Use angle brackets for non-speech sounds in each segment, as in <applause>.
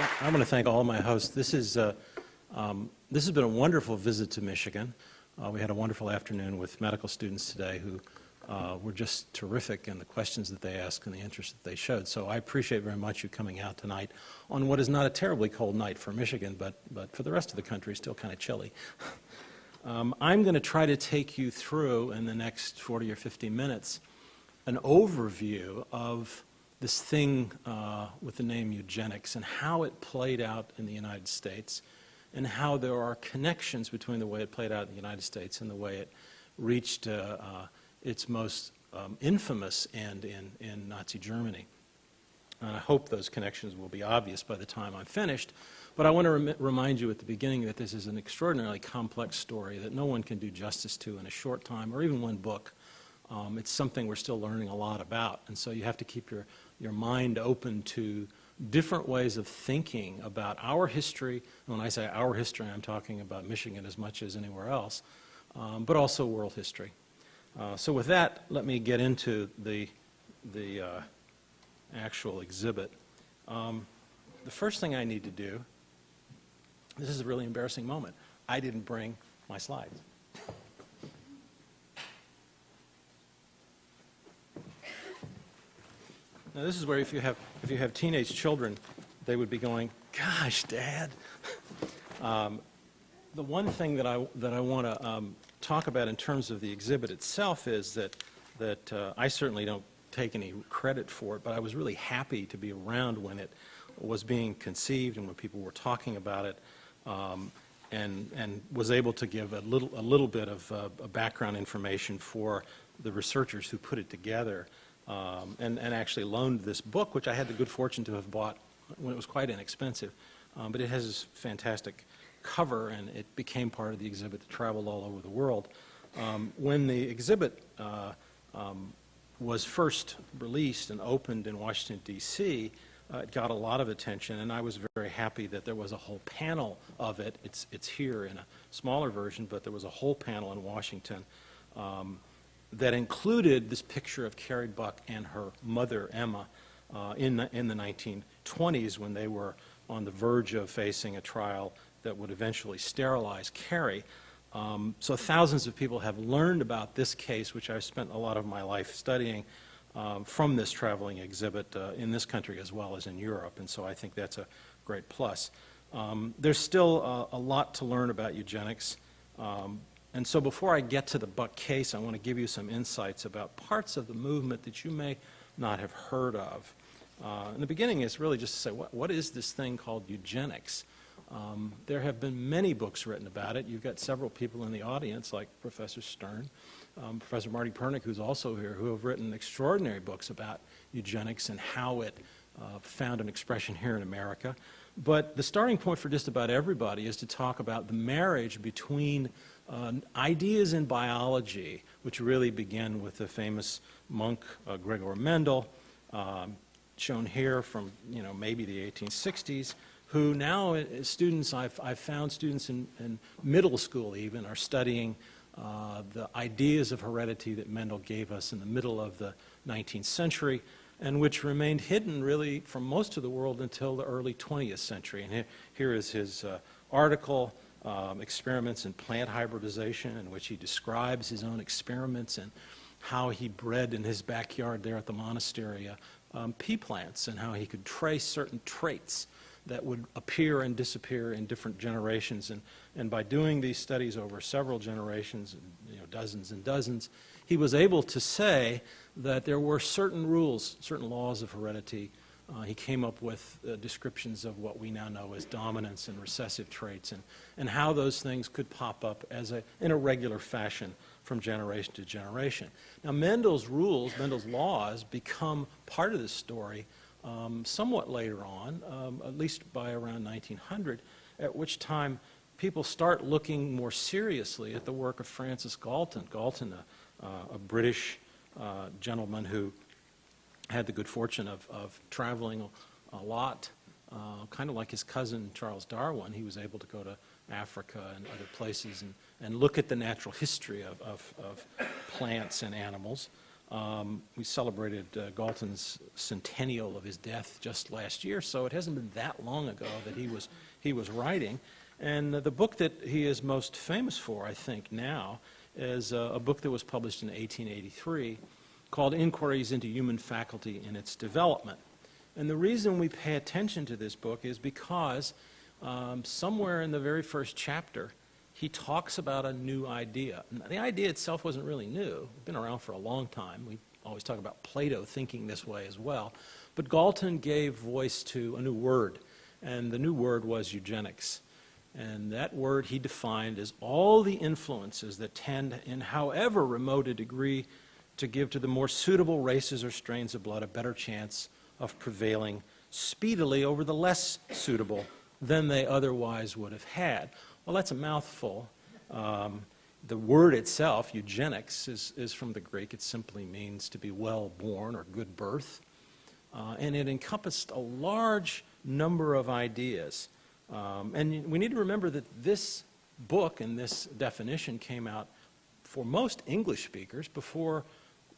I want to thank all my hosts. This is uh, um, this has been a wonderful visit to Michigan. Uh, we had a wonderful afternoon with medical students today who uh, were just terrific in the questions that they asked and the interest that they showed. So I appreciate very much you coming out tonight on what is not a terribly cold night for Michigan, but but for the rest of the country, still kind of chilly. <laughs> um, I'm going to try to take you through in the next 40 or 50 minutes an overview of this thing uh, with the name eugenics and how it played out in the United States and how there are connections between the way it played out in the United States and the way it reached uh, uh, its most um, infamous end in, in Nazi Germany. And I hope those connections will be obvious by the time I'm finished. But I want to rem remind you at the beginning that this is an extraordinarily complex story that no one can do justice to in a short time or even one book. Um, it's something we're still learning a lot about. And so you have to keep your your mind open to different ways of thinking about our history. And when I say our history, I'm talking about Michigan as much as anywhere else, um, but also world history. Uh, so with that, let me get into the, the uh, actual exhibit. Um, the first thing I need to do, this is a really embarrassing moment. I didn't bring my slides. <laughs> Now this is where if you have, if you have teenage children, they would be going, gosh, Dad. <laughs> um, the one thing that I, that I want to um, talk about in terms of the exhibit itself is that, that uh, I certainly don't take any credit for it, but I was really happy to be around when it was being conceived and when people were talking about it. Um, and, and was able to give a little, a little bit of uh, background information for the researchers who put it together um, and, and actually loaned this book, which I had the good fortune to have bought when it was quite inexpensive. Um, but it has this fantastic cover, and it became part of the exhibit that traveled all over the world. Um, when the exhibit uh, um, was first released and opened in Washington, D.C., uh, it got a lot of attention, and I was very happy that there was a whole panel of it. It's, it's here in a smaller version, but there was a whole panel in Washington um, that included this picture of Carrie Buck and her mother, Emma, uh, in, the, in the 1920s when they were on the verge of facing a trial that would eventually sterilize Carrie. Um, so thousands of people have learned about this case, which I've spent a lot of my life studying, um, from this traveling exhibit uh, in this country as well as in Europe, and so I think that's a great plus. Um, there's still uh, a lot to learn about eugenics, um, and so before I get to the Buck case, I want to give you some insights about parts of the movement that you may not have heard of. Uh, in the beginning, it's really just to say, what, what is this thing called eugenics? Um, there have been many books written about it. You've got several people in the audience, like Professor Stern, um, Professor Marty Pernick, who's also here, who have written extraordinary books about eugenics and how it uh, found an expression here in America. But the starting point for just about everybody is to talk about the marriage between uh, ideas in biology, which really begin with the famous monk uh, Gregor Mendel, um, shown here from you know maybe the 1860s, who now uh, students I've, I've found students in, in, middle school even are studying uh, the ideas of heredity that Mendel gave us in the middle of the 19th century and which remained hidden really from most of the world until the early 20th century. And here, is his uh, article um, experiments in plant hybridization in which he describes his own experiments and how he bred in his backyard there at the monastery uh, um, pea plants and how he could trace certain traits that would appear and disappear in different generations. And, and by doing these studies over several generations, you know, dozens and dozens, he was able to say that there were certain rules, certain laws of heredity uh, he came up with uh, descriptions of what we now know as dominance and recessive traits and, and how those things could pop up as a, in a regular fashion from generation to generation. Now, Mendel's rules, Mendel's laws, become part of this story um, somewhat later on, um, at least by around 1900, at which time people start looking more seriously at the work of Francis Galton. Galton, a, uh, a British uh, gentleman who had the good fortune of, of traveling a, lot, uh, kind of like his cousin Charles Darwin. He was able to go to Africa and other places and, and look at the natural history of, of, of plants and animals. Um, we celebrated uh, Galton's centennial of his death just last year, so it hasn't been that long ago that he was, he was writing. And uh, the book that he is most famous for, I think, now, is uh, a book that was published in 1883 called Inquiries into Human Faculty and Its Development. And the reason we pay attention to this book is because um, somewhere in the very first chapter, he talks about a new idea. The idea itself wasn't really new. It's been around for a long time. We always talk about Plato thinking this way as well. But Galton gave voice to a new word, and the new word was eugenics. And that word he defined as all the influences that tend, in however remote a degree, to give to the more suitable races or strains of blood a better chance of prevailing speedily over the less suitable than they otherwise would have had. Well, that's a mouthful. Um, the word itself, eugenics, is, is from the Greek. It simply means to be well born or good birth. Uh, and it encompassed a large number of ideas. Um, and we need to remember that this book and this definition came out for most English speakers before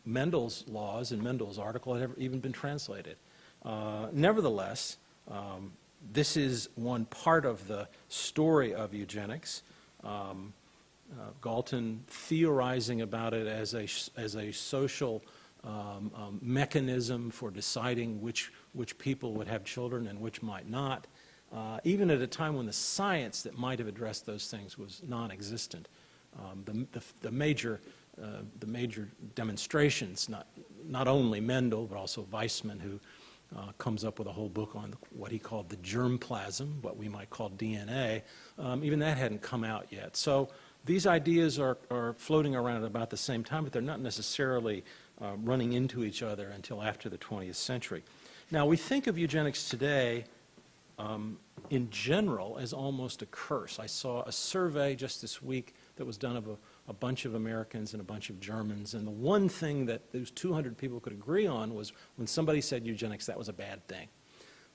Mendel's laws and Mendel's article had ever even been translated. Uh, nevertheless, um, this is one part of the story of eugenics. Um, uh, Galton theorizing about it as a, as a social um, um, mechanism for deciding which, which people would have children and which might not, uh, even at a time when the science that might have addressed those things was non-existent. Um, the, the, the, major, the major demonstrations, not, not only Mendel, but also Weismann, who uh, comes up with a whole book on what he called the germplasm, what we might call DNA. Um, even that hadn't come out yet. So these ideas are, are floating around at about the same time, but they're not necessarily uh, running into each other until after the 20th century. Now, we think of eugenics today um, in general as almost a curse. I saw a survey just this week that was done of a a bunch of Americans and a bunch of Germans. And the one thing that those 200 people could agree on was when somebody said eugenics, that was a bad thing.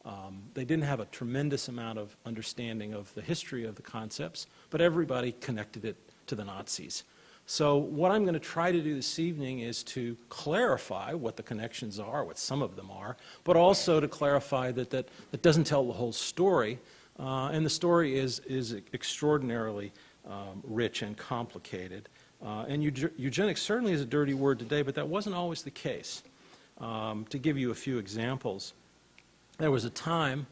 Um, they didn't have a tremendous amount of understanding of the history of the concepts, but everybody connected it to the Nazis. So what I'm going to try to do this evening is to clarify what the connections are, what some of them are, but also to clarify that that, that doesn't tell the whole story. Uh, and the story is, is extraordinarily um, rich and complicated. Uh, and eugenics certainly is a dirty word today, but that wasn't always the case. Um, to give you a few examples, there was a time,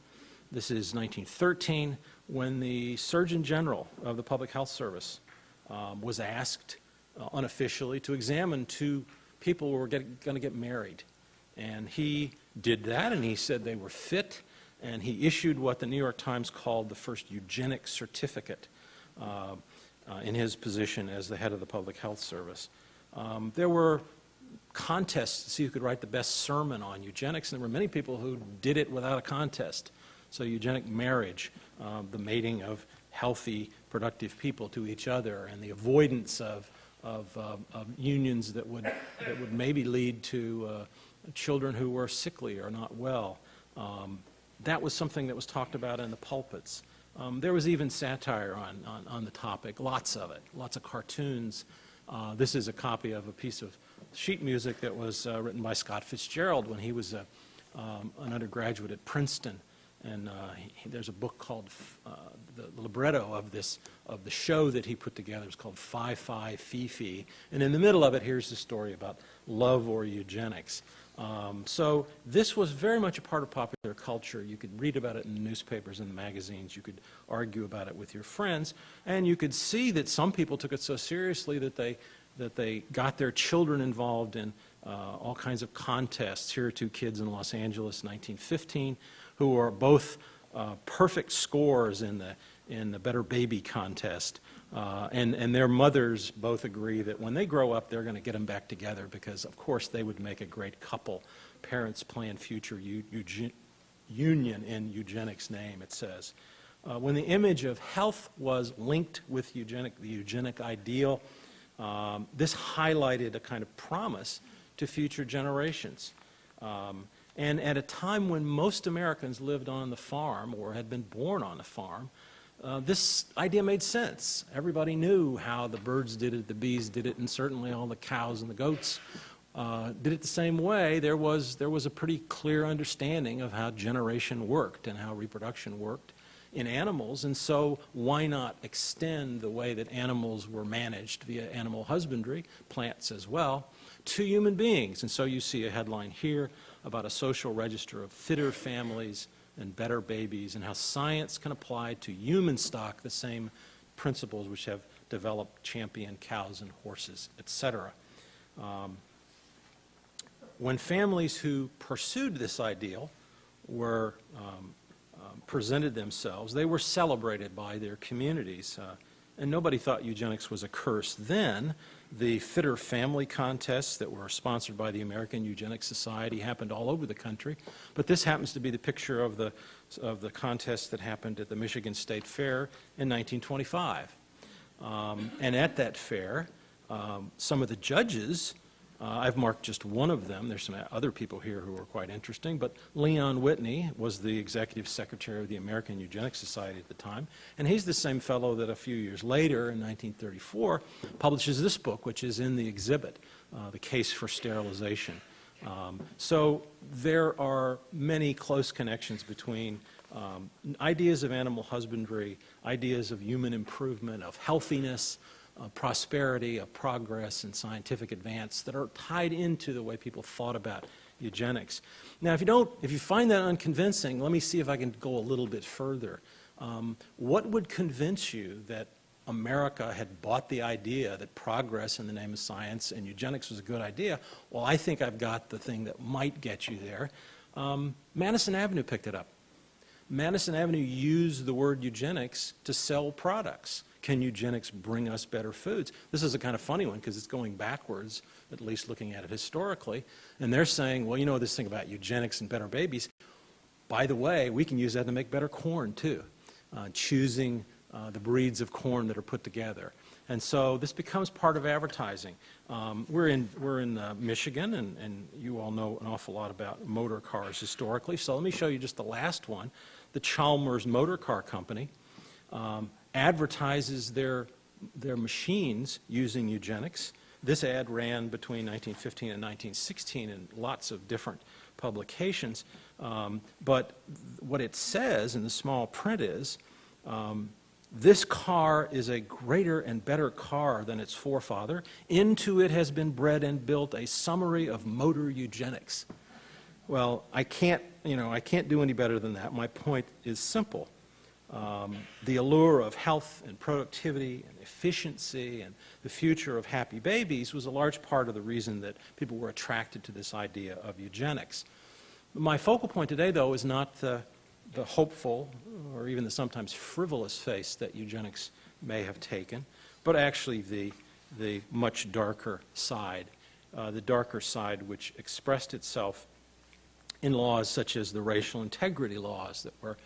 this is 1913, when the Surgeon General of the Public Health Service um, was asked uh, unofficially to examine two people who were going to get married. And he did that, and he said they were fit, and he issued what the New York Times called the first eugenic certificate. Uh, uh, in his position as the head of the Public Health Service. Um, there were contests to see who could write the best sermon on eugenics, and there were many people who did it without a contest. So eugenic marriage, uh, the mating of healthy, productive people to each other, and the avoidance of, of, uh, of unions that would, that would maybe lead to uh, children who were sickly or not well. Um, that was something that was talked about in the pulpits. Um, there was even satire on, on, on, the topic, lots of it, lots of cartoons. Uh, this is a copy of a piece of sheet music that was uh, written by Scott Fitzgerald when he was a, um, an undergraduate at Princeton. And uh, he, there's a book called, uh, the, libretto of this, of the show that he put together It's called Fie Fie Fi-Fi. And in the middle of it, here's the story about love or eugenics. Um, so this was very much a part of popular culture. You could read about it in the newspapers and the magazines. You could argue about it with your friends. And you could see that some people took it so seriously that they, that they got their children involved in uh, all kinds of contests. Here are two kids in Los Angeles, 1915, who are both uh, perfect scores in the, in the Better Baby contest. Uh, and, and their mothers both agree that when they grow up, they're going to get them back together because, of course, they would make a great couple. Parents plan future union in eugenics name, it says. Uh, when the image of health was linked with eugenic, the eugenic ideal, um, this highlighted a kind of promise to future generations. Um, and at a time when most Americans lived on the farm or had been born on a farm, uh, this idea made sense. Everybody knew how the birds did it, the bees did it, and certainly all the cows and the goats uh, did it the same way, there was, there was a pretty clear understanding of how generation worked and how reproduction worked in animals, and so why not extend the way that animals were managed via animal husbandry, plants as well, to human beings? And so you see a headline here about a social register of fitter families and better babies and how science can apply to human stock the same principles which have developed champion cows and horses, etc. Um, when families who pursued this ideal were um, um, presented themselves, they were celebrated by their communities. Uh, and nobody thought eugenics was a curse then. The Fitter Family contests that were sponsored by the American Eugenics Society happened all over the country. But this happens to be the picture of the, of the contest that happened at the Michigan State Fair in 1925. Um, and at that fair, um, some of the judges uh, I've marked just one of them. There's some other people here who are quite interesting, but Leon Whitney was the executive secretary of the American Eugenics Society at the time, and he's the same fellow that a few years later, in 1934, publishes this book, which is in the exhibit, uh, The Case for Sterilization. Um, so there are many close connections between um, ideas of animal husbandry, ideas of human improvement, of healthiness, of prosperity, of progress, and scientific advance that are tied into the way people thought about eugenics. Now, if you don't, if you find that unconvincing, let me see if I can go a little bit further. Um, what would convince you that America had bought the idea that progress in the name of science and eugenics was a good idea? Well, I think I've got the thing that might get you there. Um, Madison Avenue picked it up. Madison Avenue used the word eugenics to sell products. Can eugenics bring us better foods? This is a kind of funny one because it's going backwards, at least looking at it historically. And they're saying, well, you know this thing about eugenics and better babies. By the way, we can use that to make better corn too, uh, choosing uh, the breeds of corn that are put together. And so this becomes part of advertising. Um, we're in, we're in uh, Michigan, and, and you all know an awful lot about motor cars historically. So let me show you just the last one. The Chalmers Motor Car Company um, advertises their, their machines using eugenics. This ad ran between 1915 and 1916 in lots of different publications. Um, but what it says in the small print is, um, this car is a greater and better car than its forefather. Into it has been bred and built a summary of motor eugenics. Well, I can't, you know, I can't do any better than that. My point is simple um, the allure of health and productivity and efficiency and the future of happy babies was a large part of the reason that people were attracted to this idea of eugenics. My focal point today, though, is not the, the hopeful or even the sometimes frivolous face that eugenics may have taken, but actually the, the much darker side, uh, the darker side which expressed itself in laws such as the racial integrity laws that were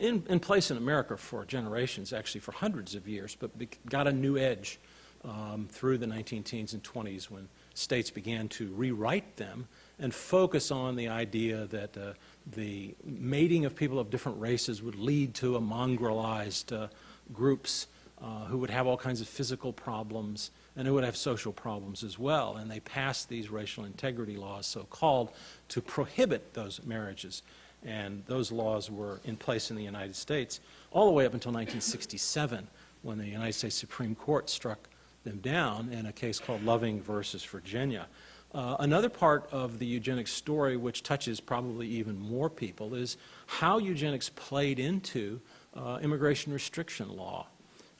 in, in place in America for generations, actually for hundreds of years, but got a new edge um, through the 19 teens and 20s when states began to rewrite them and focus on the idea that uh, the mating of people of different races would lead to a mongrelized uh, groups uh, who would have all kinds of physical problems and who would have social problems as well. And they passed these racial integrity laws, so called, to prohibit those marriages and those laws were in place in the United States all the way up until 1967 when the United States Supreme Court struck them down in a case called Loving versus Virginia. Uh, another part of the eugenics story, which touches probably even more people, is how eugenics played into uh, immigration restriction law.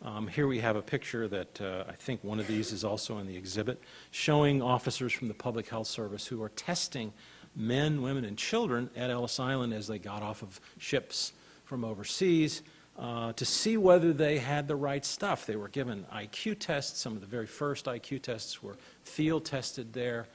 Um, here we have a picture that uh, I think one of these is also in the exhibit, showing officers from the Public Health Service who are testing men, women, and children at Ellis Island as they got off of ships from overseas uh, to see whether they had the right stuff. They were given IQ tests. Some of the very first IQ tests were field tested there.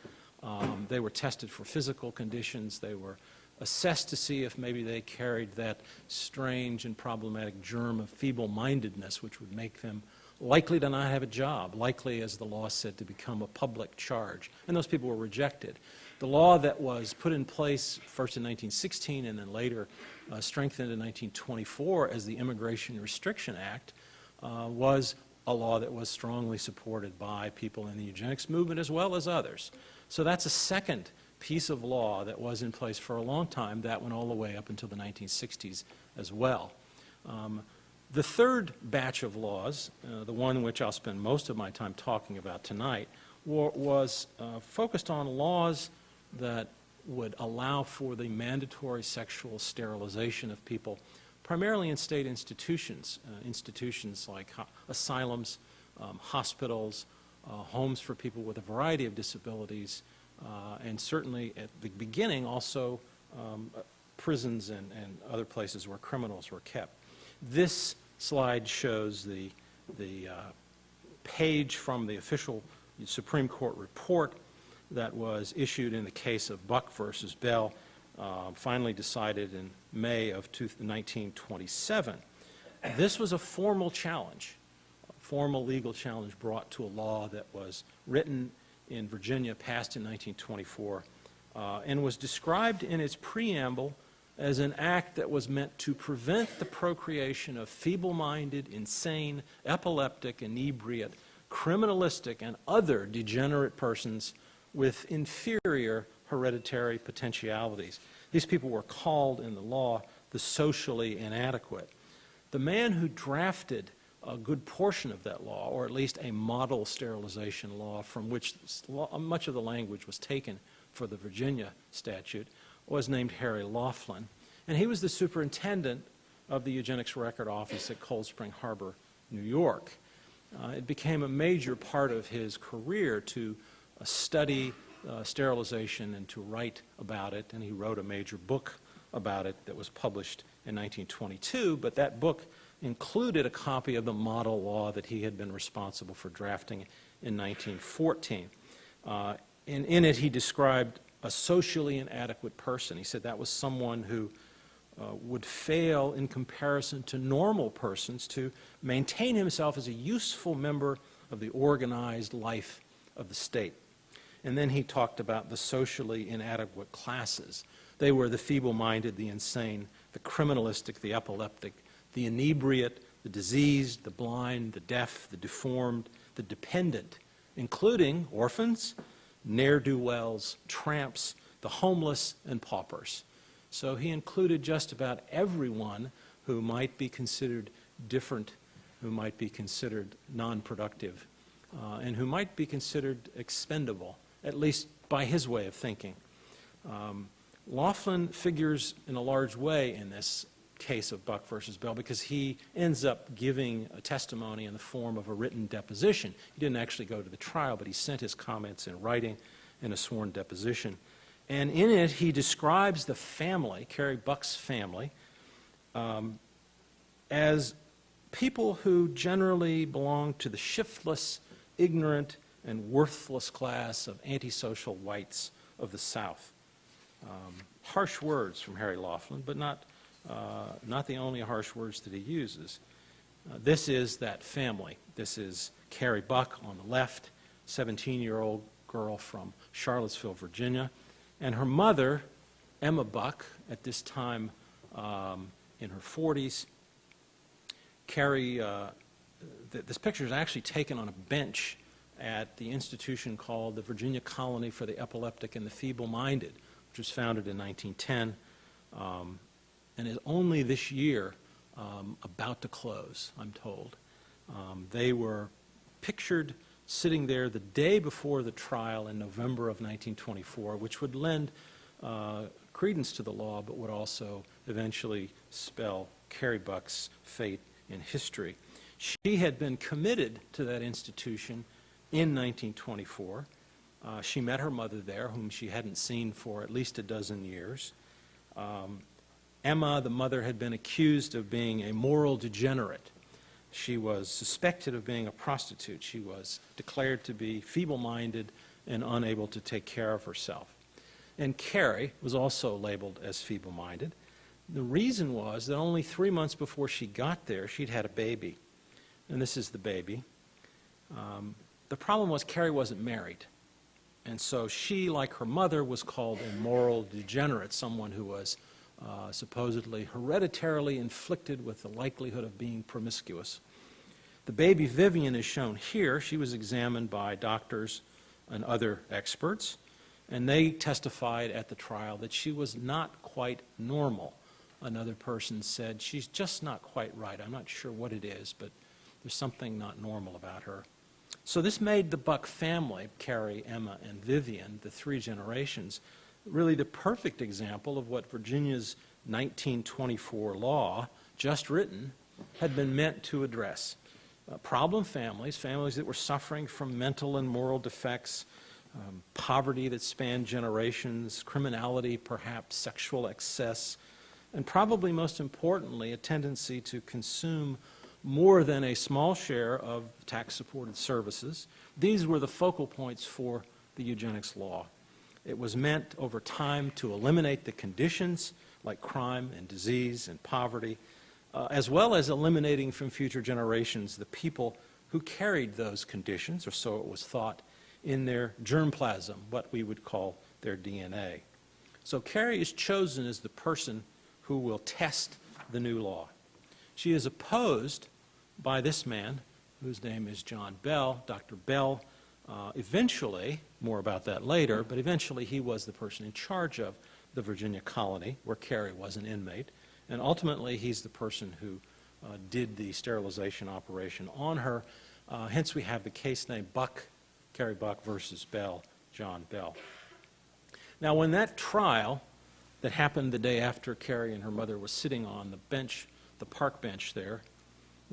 Um, they were tested for physical conditions. They were assessed to see if maybe they carried that strange and problematic germ of feeble-mindedness, which would make them likely to not have a job, likely, as the law said, to become a public charge. And those people were rejected. The law that was put in place first in 1916 and then later uh, strengthened in 1924 as the Immigration Restriction Act uh, was a law that was strongly supported by people in the eugenics movement as well as others. So that's a second piece of law that was in place for a long time. That went all the way up until the 1960s as well. Um, the third batch of laws, uh, the one which I'll spend most of my time talking about tonight, wa- was uh, focused on laws that would allow for the mandatory sexual sterilization of people, primarily in state institutions, uh, institutions like asylums, um, hospitals, uh, homes for people with a variety of disabilities, uh, and certainly at the beginning also um, uh, prisons and, and other places where criminals were kept. This slide shows the, the uh, page from the official Supreme Court report that was issued in the case of Buck versus Bell, uh, finally decided in May of 1927. This was a formal challenge, a formal legal challenge brought to a law that was written in Virginia, passed in 1924, uh, and was described in its preamble as an act that was meant to prevent the procreation of feeble-minded, insane, epileptic, inebriate, criminalistic, and other degenerate persons with inferior hereditary potentialities. These people were called in the law the socially inadequate. The man who drafted a good portion of that law, or at least a model sterilization law from which much of the language was taken for the Virginia statute, was named Harry Laughlin. And he was the superintendent of the Eugenics Record Office at Cold Spring Harbor, New York. Uh, it became a major part of his career to study uh, sterilization and to write about it, and he wrote a major book about it that was published in 1922, but that book included a copy of the model law that he had been responsible for drafting in 1914. Uh, and in it, he described a socially inadequate person. He said that was someone who uh, would fail in comparison to normal persons to maintain himself as a useful member of the organized life of the state. And then he talked about the socially inadequate classes. They were the feeble minded, the insane, the criminalistic, the epileptic, the inebriate, the diseased, the blind, the deaf, the deformed, the dependent, including orphans, ne'er do wells, tramps, the homeless, and paupers. So he included just about everyone who might be considered different, who might be considered non productive, uh, and who might be considered expendable, at least by his way of thinking. Um, Laughlin figures in a large way in this case of Buck versus Bell because he ends up giving a testimony in the form of a written deposition. He didn't actually go to the trial, but he sent his comments in writing in a sworn deposition. And in it, he describes the family, Carrie Buck's family, um, as people who generally belong to the shiftless, ignorant, and worthless class of antisocial whites of the South. Um, harsh words from Harry Laughlin, but not, uh, not the only harsh words that he uses. Uh, this is that family. This is Carrie Buck on the left, 17 year old girl from Charlottesville, Virginia, and her mother, Emma Buck, at this time um, in her 40s. Carrie, uh, th- this picture is actually taken on a bench at the institution called the Virginia Colony for the Epileptic and the Feeble Minded, which was founded in 1910 um, and is only this year um, about to close, I'm told. Um, they were pictured sitting there the day before the trial in November of 1924, which would lend uh, credence to the law, but would also eventually spell Carrie Buck's fate in history. She had been committed to that institution in 1924. Uh, she met her mother there, whom she hadn't seen for at least a dozen years. Um, Emma, the mother, had been accused of being a moral degenerate. She was suspected of being a prostitute. She was declared to be feeble minded and unable to take care of herself. And Carrie was also labeled as feeble minded. The reason was that only three months before she got there, she'd had a baby. And this is the baby. Um, the problem was Carrie wasn't married. And so she, like her mother, was called a moral degenerate, someone who was uh, supposedly hereditarily inflicted with the likelihood of being promiscuous. The baby Vivian is shown here. She was examined by doctors and other experts. And they testified at the trial that she was not quite normal. Another person said, she's just not quite right. I'm not sure what it is, but there's something not normal about her. So this made the Buck family, Carrie, Emma, and Vivian, the three generations, really the perfect example of what Virginia's 1924 law, just written, had been meant to address. Uh, problem families, families that were suffering from mental and moral defects, um, poverty that spanned generations, criminality, perhaps sexual excess, and probably most importantly, a tendency to consume more than a small share of tax-supported services. These were the focal points for the eugenics law. It was meant over time to eliminate the conditions like crime and disease and poverty, uh, as well as eliminating from future generations the people who carried those conditions, or so it was thought, in their germplasm, what we would call their DNA. So Carrie is chosen as the person who will test the new law. She is opposed by this man, whose name is John Bell. Dr. Bell uh, eventually, more about that later, but eventually he was the person in charge of the Virginia colony where Carrie was an inmate. And ultimately, he's the person who uh, did the sterilization operation on her. Uh, hence, we have the case name Buck, Carrie Buck versus Bell, John Bell. Now, when that trial that happened the day after Carrie and her mother were sitting on the bench, the park bench there,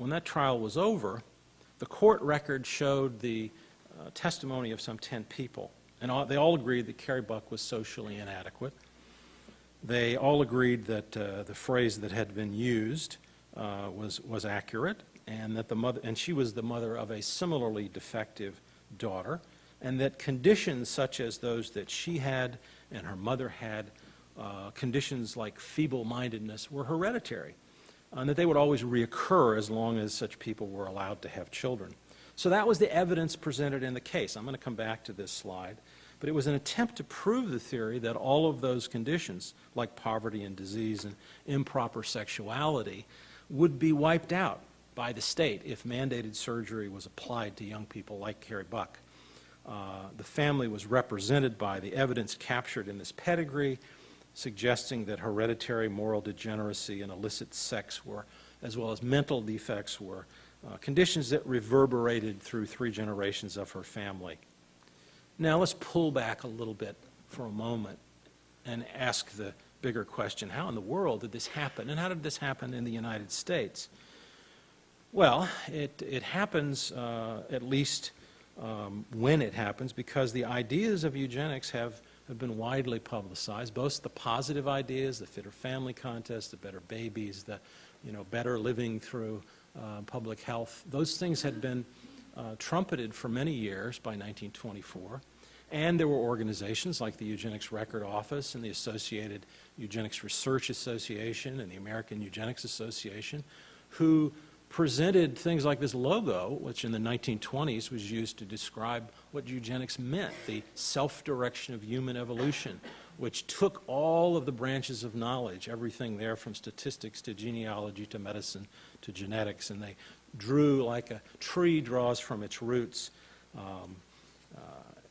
when that trial was over, the court record showed the uh, testimony of some 10 people. And all, they all agreed that Carrie Buck was socially inadequate. They all agreed that uh, the phrase that had been used uh, was, was accurate, and that the mother, and she was the mother of a similarly defective daughter, and that conditions such as those that she had and her mother had, uh, conditions like feeble-mindedness, were hereditary and that they would always reoccur as long as such people were allowed to have children. So that was the evidence presented in the case. I'm going to come back to this slide. But it was an attempt to prove the theory that all of those conditions, like poverty and disease and improper sexuality, would be wiped out by the state if mandated surgery was applied to young people like Carrie Buck. Uh, the family was represented by the evidence captured in this pedigree, suggesting that hereditary moral degeneracy and illicit sex were, as well as mental defects were, uh, conditions that reverberated through three generations of her family. Now let's pull back a little bit for a moment and ask the bigger question, how in the world did this happen? And how did this happen in the United States? Well, it, it happens, uh, at least um, when it happens, because the ideas of eugenics have have been widely publicized, both the positive ideas, the fitter family contest, the better babies, the you know, better living through uh, public health. Those things had been uh, trumpeted for many years by 1924. And there were organizations like the Eugenics Record Office and the Associated Eugenics Research Association and the American Eugenics Association who presented things like this logo, which in the 1920s was used to describe what eugenics meant, the self-direction of human evolution, which took all of the branches of knowledge, everything there from statistics to genealogy to medicine to genetics, and they drew like a tree draws from its roots um, uh,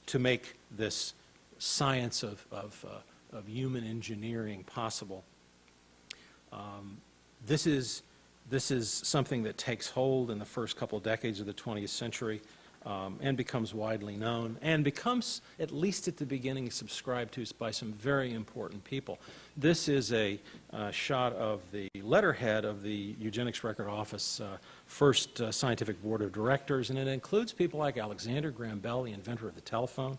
to make this science of, of, uh, of human engineering possible. Um, this is this is something that takes hold in the first couple of decades of the 20th century um, and becomes widely known and becomes, at least at the beginning, subscribed to by some very important people. This is a uh, shot of the letterhead of the Eugenics Record Office uh, first uh, scientific board of directors, and it includes people like Alexander Graham Bell, the inventor of the telephone,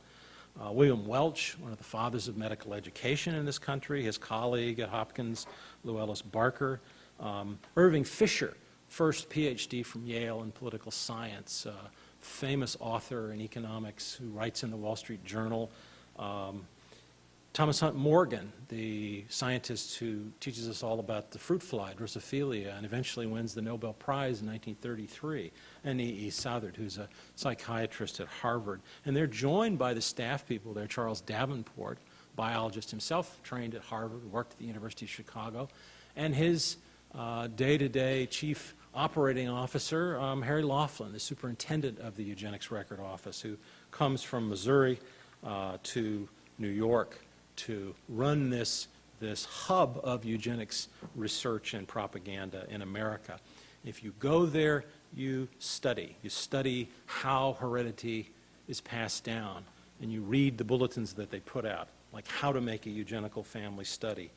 uh, William Welch, one of the fathers of medical education in this country, his colleague at Hopkins, Llewellyn Barker, um, Irving Fisher, first PhD from Yale in political science, uh, famous author in economics who writes in the Wall Street Journal. Um, Thomas Hunt Morgan, the scientist who teaches us all about the fruit fly, Drosophila, and eventually wins the Nobel Prize in 1933, and E. E. Southard, who's a psychiatrist at Harvard. And they're joined by the staff people there, Charles Davenport, biologist himself, trained at Harvard, worked at the University of Chicago, and his uh, day-to-day chief operating officer, um, Harry Laughlin, the superintendent of the Eugenics Record Office, who comes from Missouri uh, to New York to run this, this hub of eugenics research and propaganda in America. If you go there, you study. You study how heredity is passed down, and you read the bulletins that they put out, like how to make a eugenical family study.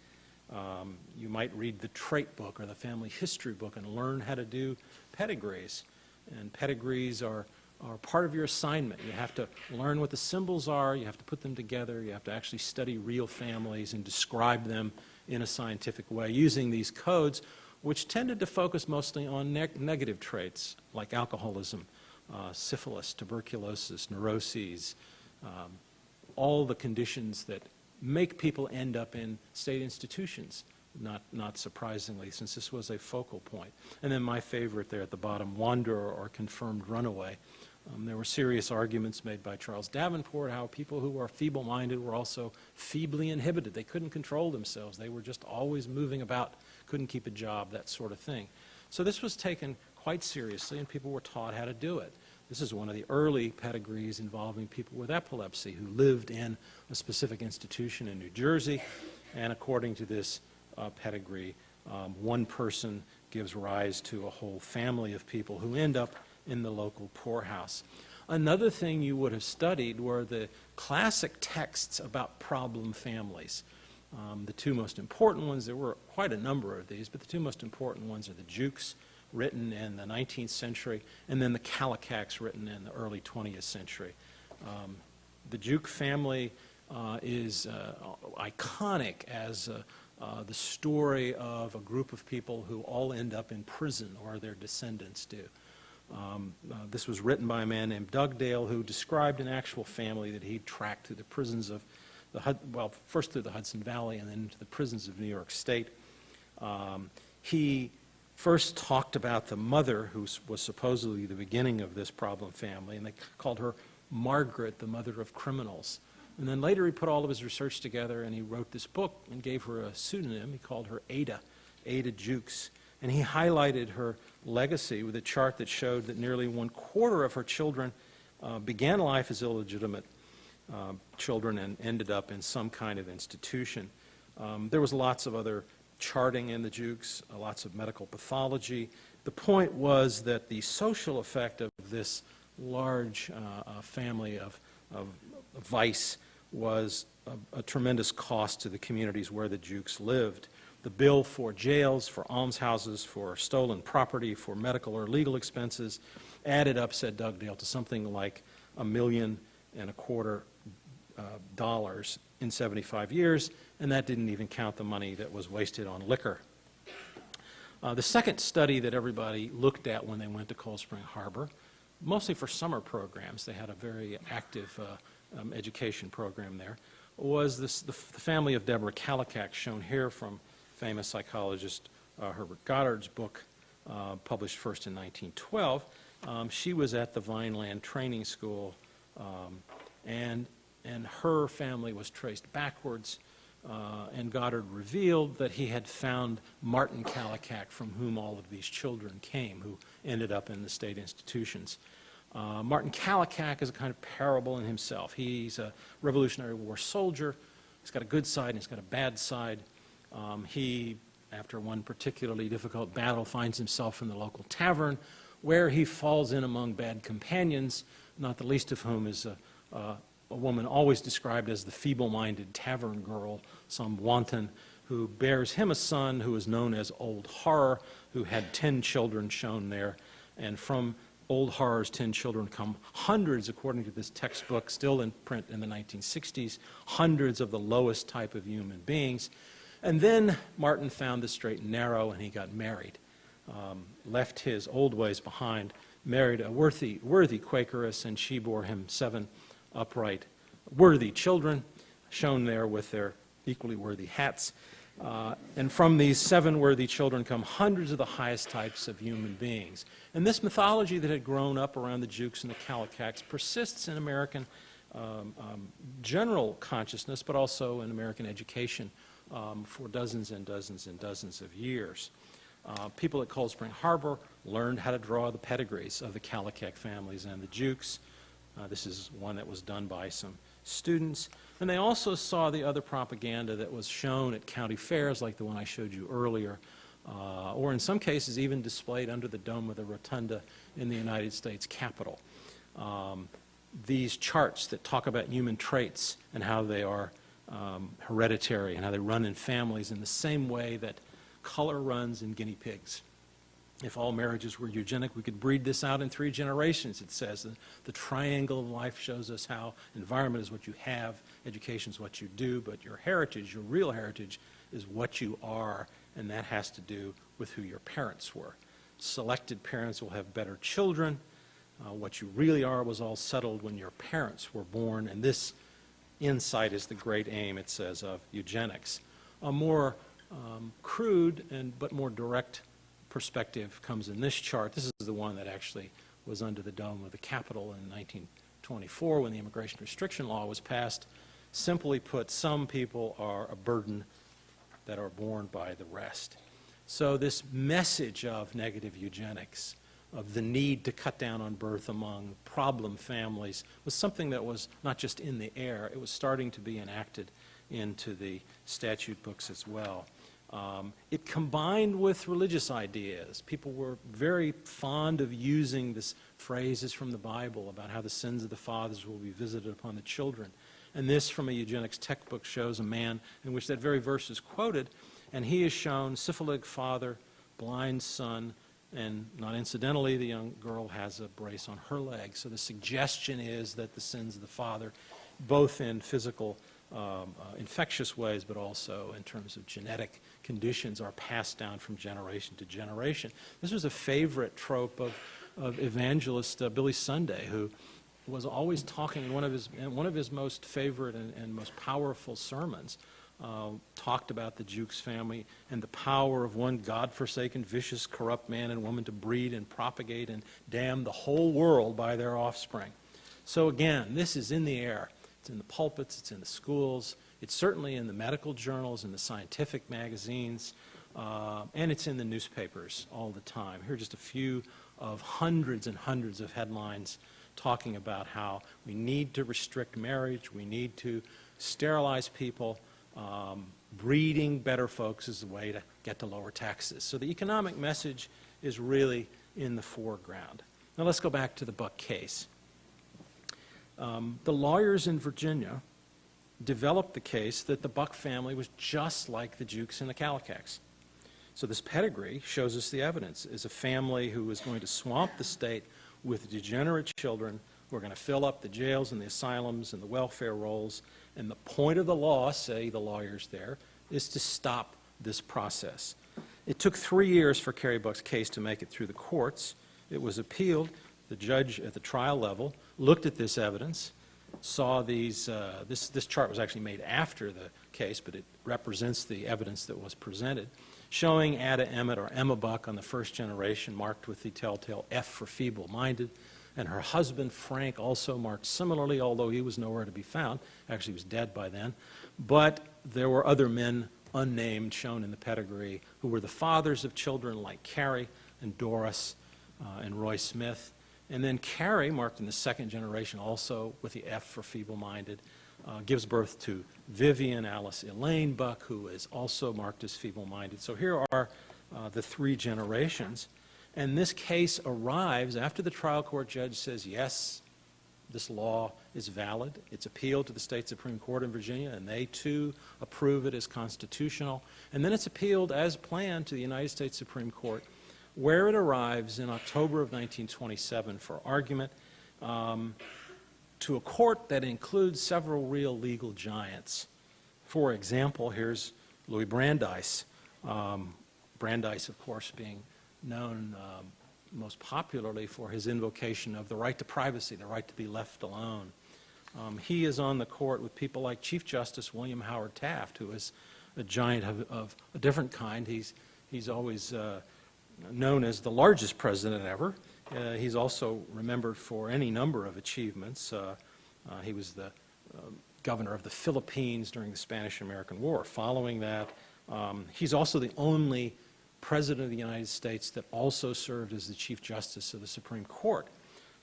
Um, you might read the trait book or the family history book and learn how to do pedigrees. And pedigrees are, are part of your assignment. You have to learn what the symbols are, you have to put them together, you have to actually study real families and describe them in a scientific way using these codes, which tended to focus mostly on ne negative traits like alcoholism, uh, syphilis, tuberculosis, neuroses, um, all the conditions that make people end up in state institutions, not, not surprisingly, since this was a focal point. And then my favorite there at the bottom, wanderer or confirmed runaway. Um, there were serious arguments made by Charles Davenport how people who are feeble-minded were also feebly inhibited. They couldn't control themselves. They were just always moving about, couldn't keep a job, that sort of thing. So this was taken quite seriously, and people were taught how to do it. This is one of the early pedigrees involving people with epilepsy who lived in a specific institution in New Jersey. And according to this uh, pedigree, um, one person gives rise to a whole family of people who end up in the local poorhouse. Another thing you would have studied were the classic texts about problem families. Um, the two most important ones, there were quite a number of these, but the two most important ones are the Jukes written in the 19th century, and then the Kallikaks written in the early 20th century. Um, the Juke family uh, is uh, iconic as uh, uh, the story of a group of people who all end up in prison, or their descendants do. Um, uh, this was written by a man named Dugdale, who described an actual family that he tracked through the prisons of the Hud well, first through the Hudson Valley and then into the prisons of New York State. Um, he first talked about the mother, who was supposedly the beginning of this problem family, and they called her Margaret, the mother of criminals. And then later he put all of his research together and he wrote this book and gave her a pseudonym. He called her Ada, Ada Jukes. And he highlighted her legacy with a chart that showed that nearly one quarter of her children uh, began life as illegitimate uh, children and ended up in some kind of institution. Um, there was lots of other charting in the Jukes, uh, lots of medical pathology. The point was that the social effect of this large uh, uh, family of, of vice was a, a, tremendous cost to the communities where the Jukes lived. The bill for jails, for almshouses, for stolen property, for medical or legal expenses added up, said Dugdale, to something like a million and a quarter uh, dollars in 75 years, and that didn't even count the money that was wasted on liquor. Uh, the second study that everybody looked at when they went to Cold Spring Harbor, mostly for summer programs, they had a very active uh, um, education program there, was this, the, the, family of Deborah Kallikak, shown here from famous psychologist uh, Herbert Goddard's book, uh, published first in 1912. Um, she was at the Vineland Training School, um, and and her family was traced backwards. Uh, and Goddard revealed that he had found Martin Kallikak, from whom all of these children came, who ended up in the state institutions. Uh, Martin Kallikak is a kind of parable in himself. He's a Revolutionary War soldier. He's got a good side and he's got a bad side. Um, he, after one particularly difficult battle, finds himself in the local tavern where he falls in among bad companions, not the least of whom is a, a a woman always described as the feeble-minded tavern girl, some wanton, who bears him a son who is known as Old Horror, who had 10 children shown there. And from Old Horror's 10 children come hundreds, according to this textbook, still in print in the 1960s, hundreds of the lowest type of human beings. And then Martin found the straight and narrow, and he got married. Um, left his old ways behind, married a worthy, worthy Quakeress, and she bore him seven upright, worthy children, shown there with their equally worthy hats. Uh, and from these seven worthy children come hundreds of the highest types of human beings. And this mythology that had grown up around the Jukes and the Kallikaks persists in American um, um, general consciousness, but also in American education um, for dozens and dozens and dozens of years. Uh, people at Cold Spring Harbor learned how to draw the pedigrees of the Kallikak families and the Jukes. Uh, this is one that was done by some students. And they also saw the other propaganda that was shown at county fairs, like the one I showed you earlier, uh, or in some cases even displayed under the dome of the rotunda in the United States Capitol. Um, these charts that talk about human traits and how they are um, hereditary and how they run in families in the same way that color runs in guinea pigs. If all marriages were eugenic, we could breed this out in three generations, it says. The, the triangle of life shows us how environment is what you have, education is what you do, but your heritage, your real heritage, is what you are, and that has to do with who your parents were. Selected parents will have better children. Uh, what you really are was all settled when your parents were born, and this insight is the great aim, it says, of eugenics. A more um, crude and but more direct perspective comes in this chart. This is the one that actually was under the dome of the Capitol in 1924 when the immigration restriction law was passed. Simply put, some people are a burden that are borne by the rest. So this message of negative eugenics, of the need to cut down on birth among problem families, was something that was not just in the air, it was starting to be enacted into the statute books as well. Um, it combined with religious ideas. People were very fond of using this phrases from the Bible about how the sins of the fathers will be visited upon the children. And this, from a eugenics textbook, shows a man in which that very verse is quoted, and he is shown syphilitic father, blind son, and not incidentally, the young girl has a brace on her leg. So the suggestion is that the sins of the father, both in physical um, uh, infectious ways, but also in terms of genetic conditions, are passed down from generation to generation. This was a favorite trope of, of evangelist uh, Billy Sunday, who was always talking in one of his, one of his most favorite and, and most powerful sermons. Uh, talked about the Jukes family and the power of one God-forsaken, vicious, corrupt man and woman to breed and propagate and damn the whole world by their offspring. So again, this is in the air. It's in the pulpits, it's in the schools, it's certainly in the medical journals, in the scientific magazines, uh, and it's in the newspapers all the time. Here are just a few of hundreds and hundreds of headlines talking about how we need to restrict marriage, we need to sterilize people, um, breeding better folks is the way to get to lower taxes. So the economic message is really in the foreground. Now let's go back to the Buck case. Um, the lawyers in Virginia developed the case that the Buck family was just like the Jukes and the Kallikaks. So this pedigree shows us the evidence is a family who is going to swamp the state with degenerate children who are going to fill up the jails and the asylums and the welfare rolls. And the point of the law, say the lawyers there, is to stop this process. It took three years for Carrie Buck's case to make it through the courts. It was appealed. The judge at the trial level looked at this evidence, saw these, uh, this, this chart was actually made after the case, but it represents the evidence that was presented, showing Ada Emmett or Emma Buck on the first generation marked with the telltale F for feeble-minded, and her husband Frank also marked similarly, although he was nowhere to be found. Actually, he was dead by then. But there were other men unnamed shown in the pedigree who were the fathers of children like Carrie and Doris uh, and Roy Smith. And then Carrie, marked in the second generation also with the F for feeble-minded, uh, gives birth to Vivian Alice Elaine Buck, who is also marked as feeble-minded. So here are uh, the three generations. And this case arrives after the trial court judge says, yes, this law is valid. It's appealed to the state Supreme Court in Virginia, and they too approve it as constitutional. And then it's appealed as planned to the United States Supreme Court where it arrives in October of 1927 for argument um, to a court that includes several real legal giants. For example, here's Louis Brandeis. Um, Brandeis, of course, being known um, most popularly for his invocation of the right to privacy, the right to be left alone. Um, he is on the court with people like Chief Justice William Howard Taft, who is a giant of, of a different kind. He's, he's always uh, known as the largest president ever. Uh, he's also remembered for any number of achievements. Uh, uh, he was the um, governor of the Philippines during the Spanish-American War. Following that, um, he's also the only president of the United States that also served as the Chief Justice of the Supreme Court.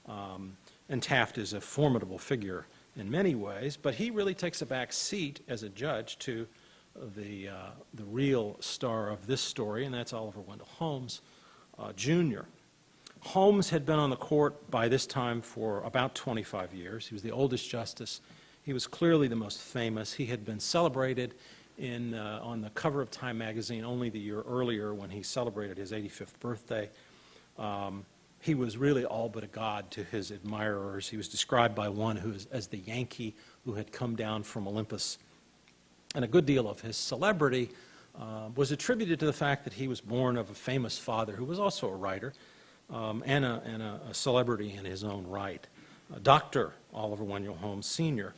Um, and Taft is a formidable figure in many ways, but he really takes a back seat as a judge to the, uh, the real star of this story, and that's Oliver Wendell Holmes uh, Jr. Holmes had been on the court by this time for about 25 years. He was the oldest justice. He was clearly the most famous. He had been celebrated in, uh, on the cover of Time magazine only the year earlier when he celebrated his 85th birthday. Um, he was really all but a god to his admirers. He was described by one who is, as the Yankee who had come down from Olympus. And a good deal of his celebrity uh, was attributed to the fact that he was born of a famous father who was also a writer um, and, a, and a, a, celebrity in his own right. Uh, Dr. Oliver Wendell Holmes Sr.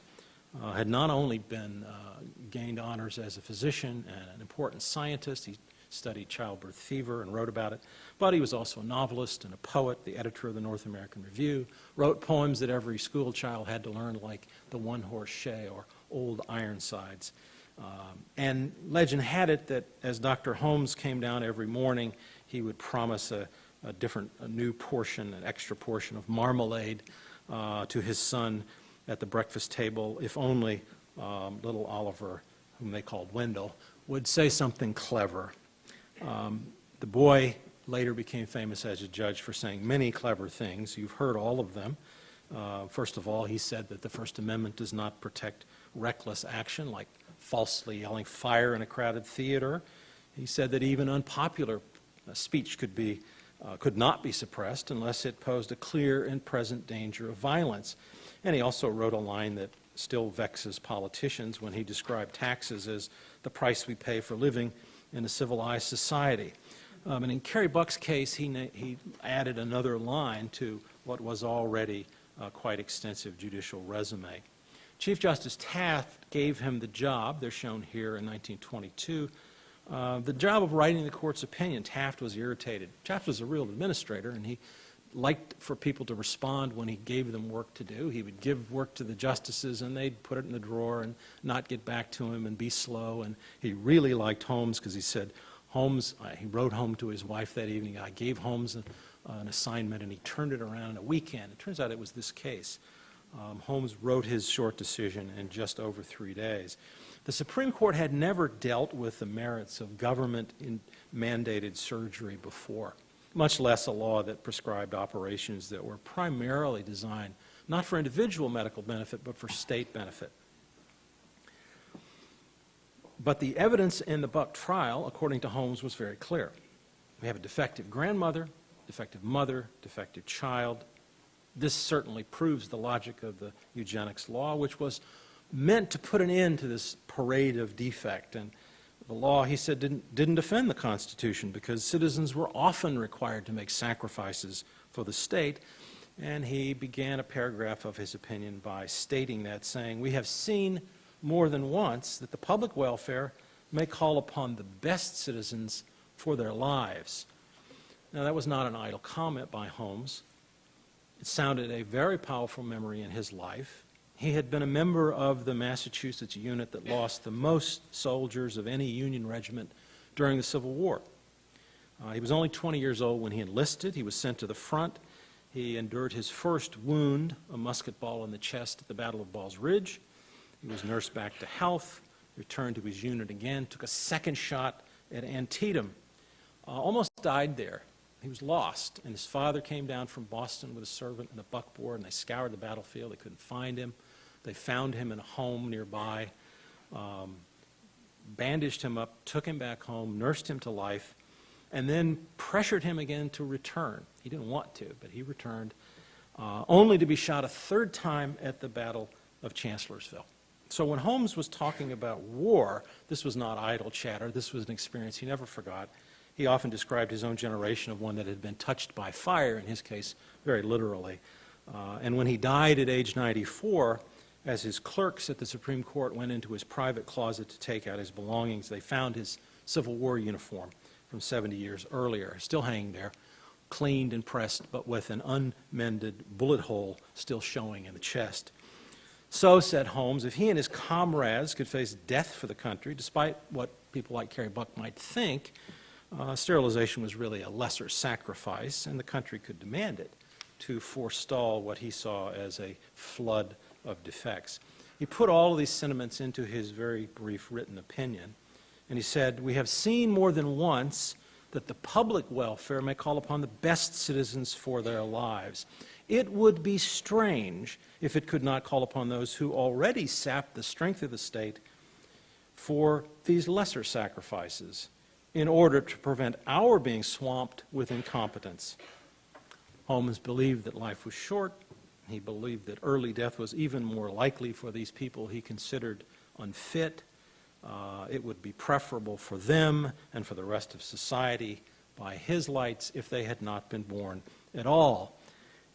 Uh, had not only been uh, gained honors as a physician and an important scientist, he studied childbirth fever and wrote about it, but he was also a novelist and a poet, the editor of the North American Review, wrote poems that every school child had to learn, like The One Horse Shay or Old Ironsides. Um, and legend had it that as Dr. Holmes came down every morning, he would promise a, a different, a new portion, an extra portion of marmalade uh, to his son at the breakfast table, if only um, little Oliver, whom they called Wendell, would say something clever. Um, the boy later became famous as a judge for saying many clever things. You've heard all of them. Uh, first of all, he said that the First Amendment does not protect reckless action, like falsely yelling fire in a crowded theater. He said that even unpopular speech could be uh, could not be suppressed unless it posed a clear and present danger of violence. And he also wrote a line that still vexes politicians when he described taxes as the price we pay for living in a civilized society. Um, and in Carrie Buck's case, he, he added another line to what was already a quite extensive judicial resume. Chief Justice Taft gave him the job, they're shown here in 1922, uh, the job of writing the court's opinion. Taft was irritated. Taft was a real administrator, and he liked for people to respond when he gave them work to do. He would give work to the justices, and they'd put it in the drawer and not get back to him and be slow. And he really liked Holmes because he said, Holmes, uh, he wrote home to his wife that evening. I gave Holmes an, uh, an assignment, and he turned it around in a weekend. It turns out it was this case. Um, Holmes wrote his short decision in just over three days. The Supreme Court had never dealt with the merits of government mandated surgery before, much less a law that prescribed operations that were primarily designed not for individual medical benefit, but for state benefit. But the evidence in the Buck trial, according to Holmes, was very clear. We have a defective grandmother, defective mother, defective child. This certainly proves the logic of the eugenics law, which was meant to put an end to this parade of defect. And the law, he said, didn't, didn't defend the Constitution because citizens were often required to make sacrifices for the state. And he began a paragraph of his opinion by stating that, saying, We have seen more than once that the public welfare may call upon the best citizens for their lives. Now, that was not an idle comment by Holmes. It sounded a very powerful memory in his life. He had been a member of the Massachusetts unit that lost the most soldiers of any Union regiment during the Civil War. Uh, he was only 20 years old when he enlisted. He was sent to the front. He endured his first wound, a musket ball in the chest at the Battle of Ball's Ridge. He was nursed back to health, returned to his unit again, took a second shot at Antietam, uh, almost died there. He was lost, and his father came down from Boston with a servant and a buckboard, and they scoured the battlefield. They couldn't find him. They found him in a home nearby, um, bandaged him up, took him back home, nursed him to life, and then pressured him again to return. He didn't want to, but he returned, uh, only to be shot a third time at the Battle of Chancellorsville. So when Holmes was talking about war, this was not idle chatter. This was an experience he never forgot. He often described his own generation of one that had been touched by fire, in his case, very literally. Uh, and when he died at age 94, as his clerks at the Supreme Court went into his private closet to take out his belongings, they found his Civil War uniform from 70 years earlier, still hanging there, cleaned and pressed, but with an unmended bullet hole still showing in the chest. So, said Holmes, if he and his comrades could face death for the country, despite what people like Carrie Buck might think, uh, sterilization was really a lesser sacrifice, and the country could demand it to forestall what he saw as a flood of defects. He put all of these sentiments into his very brief written opinion, and he said, We have seen more than once that the public welfare may call upon the best citizens for their lives. It would be strange if it could not call upon those who already sap the strength of the state for these lesser sacrifices in order to prevent our being swamped with incompetence. Holmes believed that life was short. He believed that early death was even more likely for these people he considered unfit. Uh, it would be preferable for them and for the rest of society by his lights if they had not been born at all.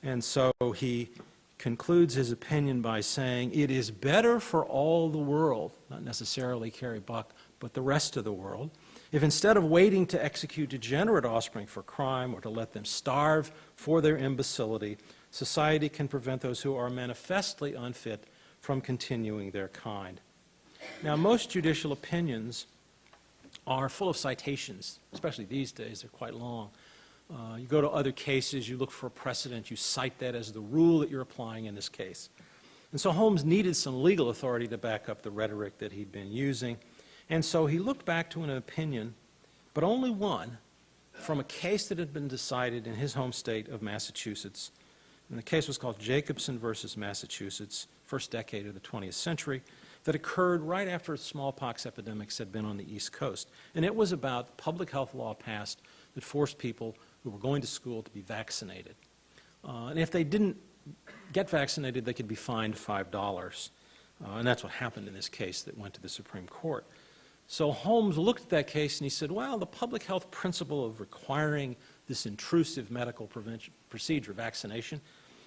And so he concludes his opinion by saying, It is better for all the world, not necessarily Carrie Buck, but the rest of the world, if instead of waiting to execute degenerate offspring for crime or to let them starve for their imbecility, society can prevent those who are manifestly unfit from continuing their kind. Now, most judicial opinions are full of citations, especially these days, they're quite long. Uh, you go to other cases, you look for a precedent, you cite that as the rule that you're applying in this case. And so Holmes needed some legal authority to back up the rhetoric that he'd been using. And so he looked back to an opinion, but only one, from a case that had been decided in his home state of Massachusetts. And the case was called Jacobson versus Massachusetts, first decade of the 20th century, that occurred right after smallpox epidemics had been on the East Coast. And it was about public health law passed that forced people who were going to school to be vaccinated. Uh, and if they didn't get vaccinated, they could be fined $5. Uh, and that's what happened in this case that went to the Supreme Court. So Holmes looked at that case and he said, well, the public health principle of requiring this intrusive medical procedure, vaccination,